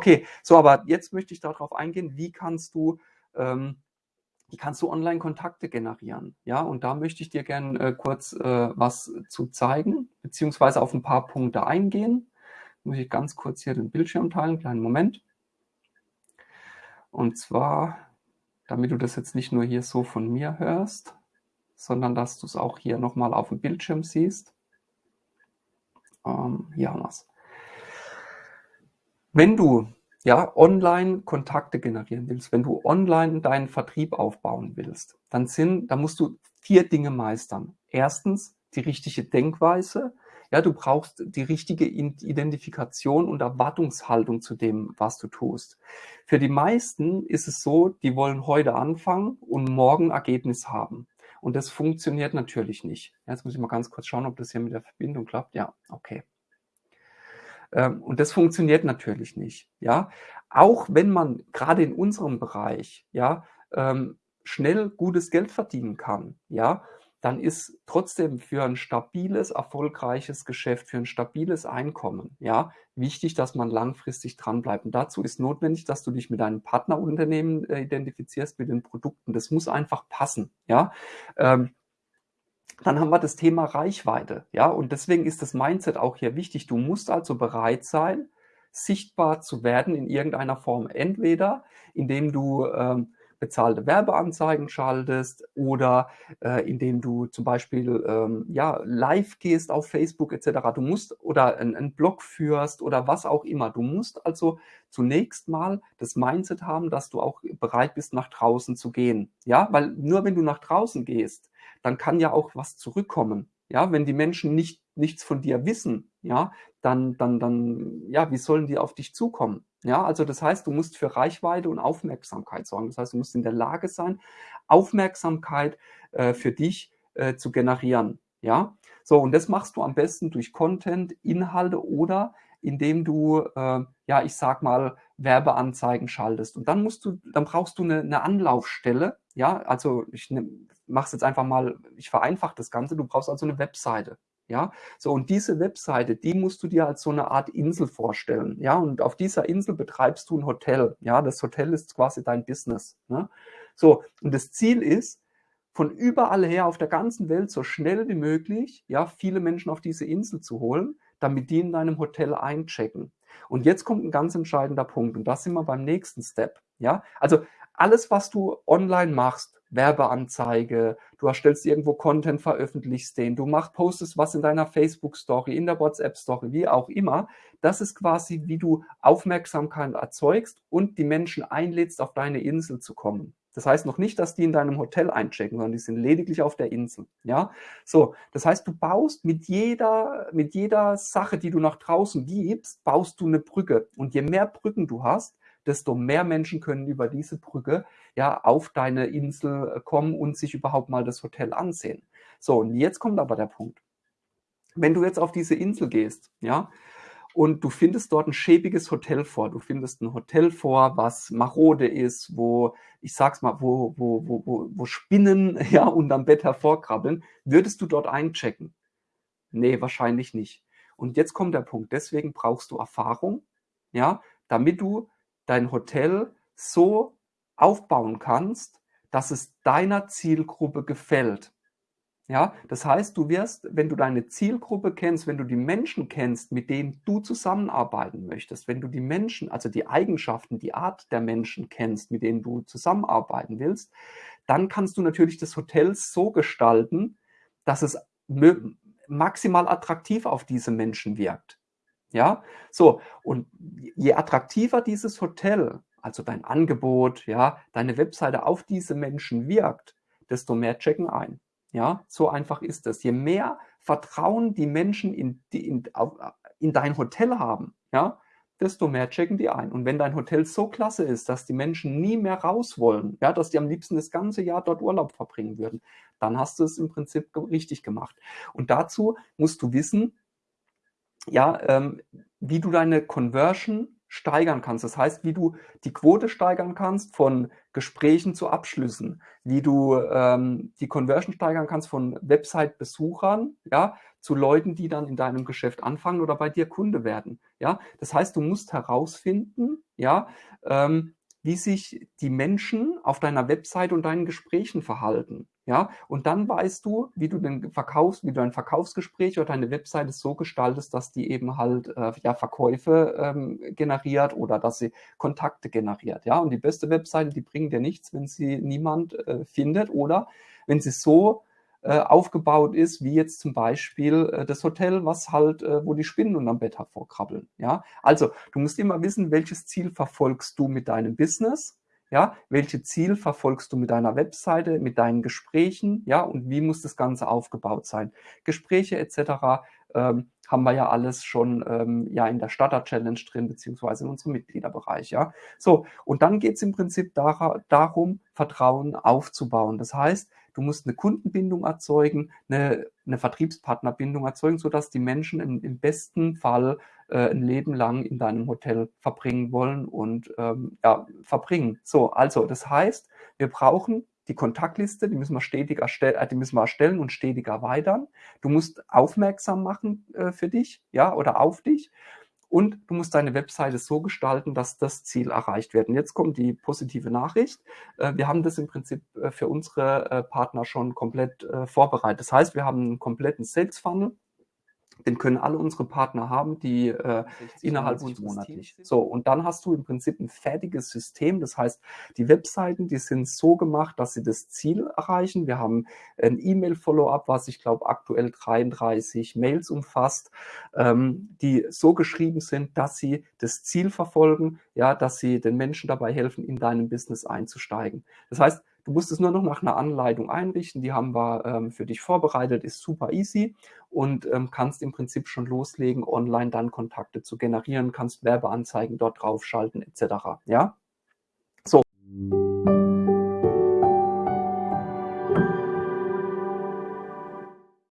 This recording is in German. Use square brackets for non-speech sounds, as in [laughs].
Okay, so, aber jetzt möchte ich darauf eingehen, wie kannst du, ähm, wie kannst du Online-Kontakte generieren? Ja, und da möchte ich dir gerne äh, kurz äh, was zu zeigen, beziehungsweise auf ein paar Punkte eingehen. Muss ich ganz kurz hier den Bildschirm teilen, kleinen Moment. Und zwar, damit du das jetzt nicht nur hier so von mir hörst, sondern dass du es auch hier nochmal auf dem Bildschirm siehst. Ähm, hier haben wir es. Wenn du ja, online Kontakte generieren willst, wenn du online deinen Vertrieb aufbauen willst, dann sind, dann musst du vier Dinge meistern. Erstens die richtige Denkweise. Ja, du brauchst die richtige Identifikation und Erwartungshaltung zu dem, was du tust. Für die meisten ist es so, die wollen heute anfangen und morgen Ergebnis haben. Und das funktioniert natürlich nicht. Jetzt muss ich mal ganz kurz schauen, ob das hier mit der Verbindung klappt. Ja, okay. Ähm, und das funktioniert natürlich nicht. Ja, auch wenn man gerade in unserem Bereich ja ähm, schnell gutes Geld verdienen kann, ja, dann ist trotzdem für ein stabiles, erfolgreiches Geschäft, für ein stabiles Einkommen, ja, wichtig, dass man langfristig dranbleibt. Und dazu ist notwendig, dass du dich mit deinem Partnerunternehmen äh, identifizierst, mit den Produkten. Das muss einfach passen, ja. Ähm, dann haben wir das Thema Reichweite. Ja, und deswegen ist das Mindset auch hier wichtig. Du musst also bereit sein, sichtbar zu werden in irgendeiner Form. Entweder indem du ähm, bezahlte Werbeanzeigen schaltest oder äh, indem du zum Beispiel ähm, ja, live gehst auf Facebook etc. Du musst oder einen Blog führst oder was auch immer. Du musst also zunächst mal das Mindset haben, dass du auch bereit bist, nach draußen zu gehen. Ja, weil nur wenn du nach draußen gehst, dann kann ja auch was zurückkommen. Ja, wenn die Menschen nicht, nichts von dir wissen, ja, dann, dann, dann, ja, wie sollen die auf dich zukommen? Ja, also das heißt, du musst für Reichweite und Aufmerksamkeit sorgen. Das heißt, du musst in der Lage sein, Aufmerksamkeit äh, für dich äh, zu generieren. Ja, so und das machst du am besten durch Content, Inhalte oder indem du, äh, ja, ich sag mal, Werbeanzeigen schaltest. Und dann musst du, dann brauchst du eine, eine Anlaufstelle. Ja, also ich mach's jetzt einfach mal, ich vereinfache das Ganze. Du brauchst also eine Webseite. Ja, so und diese Webseite, die musst du dir als so eine Art Insel vorstellen. Ja, und auf dieser Insel betreibst du ein Hotel. Ja, das Hotel ist quasi dein Business. Ne? So, und das Ziel ist, von überall her auf der ganzen Welt so schnell wie möglich, ja, viele Menschen auf diese Insel zu holen, damit die in deinem Hotel einchecken. Und jetzt kommt ein ganz entscheidender Punkt und das sind wir beim nächsten Step. Ja, also alles, was du online machst, Werbeanzeige, du erstellst irgendwo Content, veröffentlichst den, du machst, postest was in deiner Facebook-Story, in der WhatsApp-Story, wie auch immer. Das ist quasi, wie du Aufmerksamkeit erzeugst und die Menschen einlädst, auf deine Insel zu kommen. Das heißt noch nicht, dass die in deinem Hotel einchecken, sondern die sind lediglich auf der Insel. Ja, so. Das heißt, du baust mit jeder, mit jeder Sache, die du nach draußen gibst, baust du eine Brücke. Und je mehr Brücken du hast, desto mehr Menschen können über diese Brücke ja auf deine Insel kommen und sich überhaupt mal das Hotel ansehen. So. Und jetzt kommt aber der Punkt. Wenn du jetzt auf diese Insel gehst, ja, und du findest dort ein schäbiges Hotel vor. Du findest ein Hotel vor, was marode ist, wo, ich sag's mal, wo, wo, wo, wo, wo Spinnen [laughs] ja unterm Bett hervorkrabbeln. Würdest du dort einchecken? Nee, wahrscheinlich nicht. Und jetzt kommt der Punkt. Deswegen brauchst du Erfahrung, ja, damit du dein Hotel so aufbauen kannst, dass es deiner Zielgruppe gefällt. Ja, das heißt, du wirst, wenn du deine Zielgruppe kennst, wenn du die Menschen kennst, mit denen du zusammenarbeiten möchtest, wenn du die Menschen, also die Eigenschaften, die Art der Menschen kennst, mit denen du zusammenarbeiten willst, dann kannst du natürlich das Hotel so gestalten, dass es maximal attraktiv auf diese Menschen wirkt. Ja, so. Und je attraktiver dieses Hotel, also dein Angebot, ja, deine Webseite auf diese Menschen wirkt, desto mehr checken ein. Ja, so einfach ist es. Je mehr Vertrauen die Menschen in, die, in, in dein Hotel haben, ja, desto mehr checken die ein. Und wenn dein Hotel so klasse ist, dass die Menschen nie mehr raus wollen, ja, dass die am liebsten das ganze Jahr dort Urlaub verbringen würden, dann hast du es im Prinzip richtig gemacht. Und dazu musst du wissen, ja, ähm, wie du deine Conversion steigern kannst. Das heißt, wie du die Quote steigern kannst von Gesprächen zu Abschlüssen, wie du ähm, die Conversion steigern kannst von Website-Besuchern ja, zu Leuten, die dann in deinem Geschäft anfangen oder bei dir Kunde werden. Ja, das heißt, du musst herausfinden, ja, ähm, wie sich die Menschen auf deiner Webseite und deinen Gesprächen verhalten. Ja, und dann weißt du, wie du den Verkaufs, wie du ein Verkaufsgespräch oder deine Webseite so gestaltest, dass die eben halt äh, ja Verkäufe ähm, generiert oder dass sie Kontakte generiert. Ja, und die beste Webseite, die bringt dir nichts, wenn sie niemand äh, findet oder wenn sie so äh, aufgebaut ist, wie jetzt zum Beispiel äh, das Hotel, was halt, äh, wo die Spinnen unterm Bett hervorkrabbeln. Ja, also du musst immer wissen, welches Ziel verfolgst du mit deinem Business. Ja, welche Ziel verfolgst du mit deiner Webseite, mit deinen Gesprächen, ja, und wie muss das Ganze aufgebaut sein? Gespräche etc. Ähm, haben wir ja alles schon ähm, ja in der Starter Challenge drin, beziehungsweise in unserem Mitgliederbereich, ja. So, und dann geht es im Prinzip dar darum, Vertrauen aufzubauen. Das heißt, Du musst eine Kundenbindung erzeugen, eine, eine Vertriebspartnerbindung erzeugen, sodass die Menschen im, im besten Fall äh, ein Leben lang in deinem Hotel verbringen wollen und ähm, ja, verbringen. So, also das heißt, wir brauchen die Kontaktliste, die müssen wir stetig erstellen, äh, die müssen wir erstellen und stetig erweitern. Du musst aufmerksam machen äh, für dich, ja, oder auf dich. Und du musst deine Webseite so gestalten, dass das Ziel erreicht wird. Und jetzt kommt die positive Nachricht. Äh, wir haben das im Prinzip äh, für unsere Partner schon komplett vorbereitet. Das heißt, wir haben einen kompletten Sales Funnel den können alle unsere Partner haben, die äh, innerhalb unseres monatlich. So, und dann hast du im Prinzip ein fertiges System. Das heißt, die Webseiten, die sind so gemacht, dass sie das Ziel erreichen. Wir haben ein E-Mail-Follow-up, was ich glaube aktuell 33 Mails umfasst, ähm, die so geschrieben sind, dass sie das Ziel verfolgen, ja, dass sie den Menschen dabei helfen, in deinem Business einzusteigen. Das heißt, Du musst es nur noch nach einer Anleitung einrichten. Die haben wir ähm, für dich vorbereitet, ist super easy und ähm, kannst im Prinzip schon loslegen, online dann Kontakte zu generieren, kannst Werbeanzeigen dort draufschalten etc. Ja, so